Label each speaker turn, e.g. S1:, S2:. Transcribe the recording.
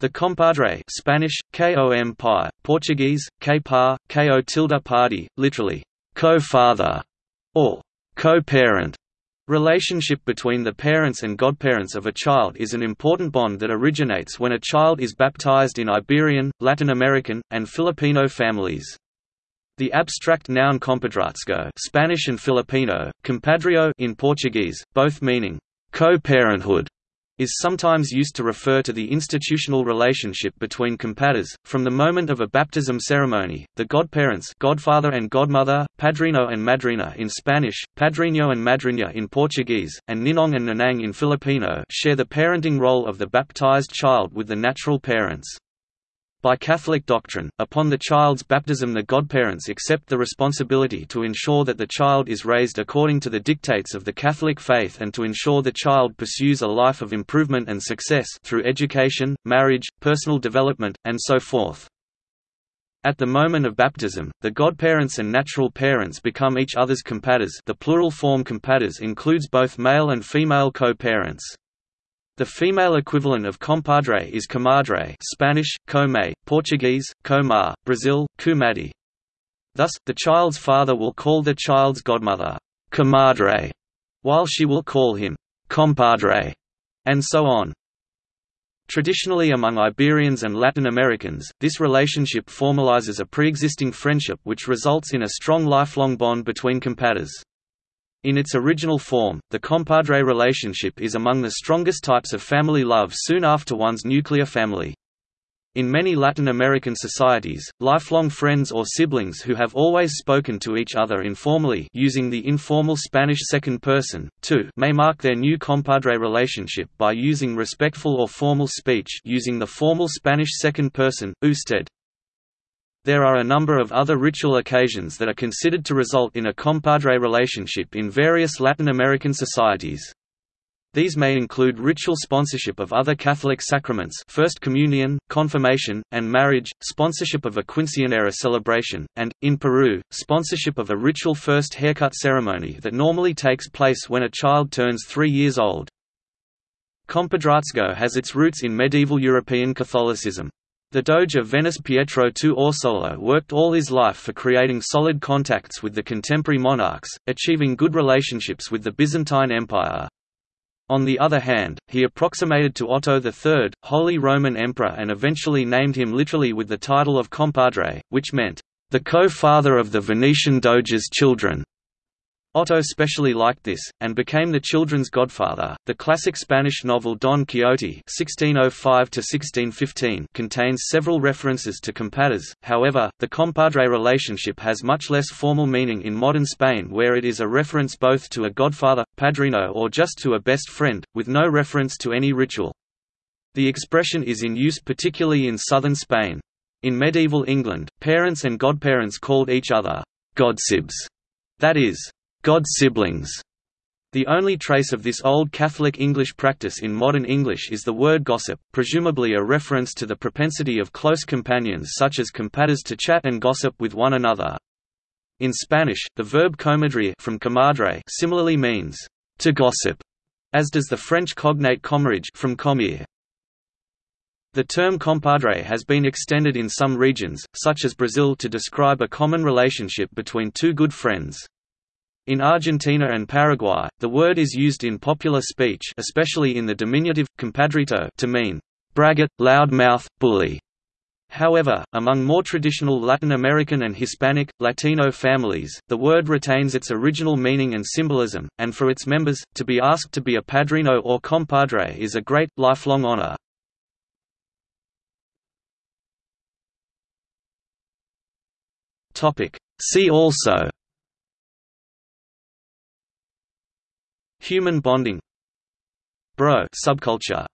S1: The compadre Spanish, com pi, Portuguese, par, ko tilde party, literally, co-father, or co-parent, relationship between the parents and godparents of a child is an important bond that originates when a child is baptized in Iberian, Latin American, and Filipino families. The abstract noun compadrazgo Spanish and Filipino, compadrio in Portuguese, both meaning co-parenthood, is sometimes used to refer to the institutional relationship between compadres. From the moment of a baptism ceremony, the godparents godfather and godmother, padrino and madrina in Spanish, padrino and madrina in Portuguese, and ninong and nanang in Filipino share the parenting role of the baptized child with the natural parents. By Catholic doctrine, upon the child's baptism the godparents accept the responsibility to ensure that the child is raised according to the dictates of the Catholic faith and to ensure the child pursues a life of improvement and success through education, marriage, personal development, and so forth. At the moment of baptism, the godparents and natural parents become each other's compadres the plural form compadres includes both male and female co-parents. The female equivalent of compadre is comadre Spanish, come, Portuguese, comar, Brazil, cumadi. Thus, the child's father will call the child's godmother, comadre, while she will call him, compadre, and so on. Traditionally among Iberians and Latin Americans, this relationship formalizes a pre-existing friendship which results in a strong lifelong bond between compadres. In its original form, the compadre relationship is among the strongest types of family love soon after one's nuclear family. In many Latin American societies, lifelong friends or siblings who have always spoken to each other informally using the informal Spanish second person, too, may mark their new compadre relationship by using respectful or formal speech using the formal Spanish second person, usted. There are a number of other ritual occasions that are considered to result in a compadre relationship in various Latin American societies. These may include ritual sponsorship of other Catholic sacraments First Communion, Confirmation, and marriage, sponsorship of a quinceañera celebration, and, in Peru, sponsorship of a ritual first haircut ceremony that normally takes place when a child turns three years old. Compadrazgo has its roots in medieval European Catholicism. The Doge of Venice Pietro II Orseolo worked all his life for creating solid contacts with the contemporary monarchs, achieving good relationships with the Byzantine Empire. On the other hand, he approximated to Otto III, Holy Roman Emperor and eventually named him literally with the title of compadre, which meant, the co-father of the Venetian Doge's children. Otto specially liked this, and became the children's godfather. The classic Spanish novel Don Quixote (1605–1615) contains several references to compadres. However, the compadre relationship has much less formal meaning in modern Spain, where it is a reference both to a godfather, padrino, or just to a best friend, with no reference to any ritual. The expression is in use particularly in southern Spain. In medieval England, parents and godparents called each other godsibs, that is, God siblings. The only trace of this old Catholic English practice in modern English is the word gossip, presumably a reference to the propensity of close companions such as compadres to chat and gossip with one another. In Spanish, the verb comadre from comadre similarly means to gossip, as does the French cognate comrage from comire. The term compadre has been extended in some regions, such as Brazil to describe a common relationship between two good friends. In Argentina and Paraguay, the word is used in popular speech especially in the diminutive, compadrito to mean, braggart, loud-mouth, bully. However, among more traditional Latin American and Hispanic, Latino families, the word retains its original meaning and symbolism, and for its members, to be asked to be a padrino or compadre is a great, lifelong honor. See also Human bonding. Bro subculture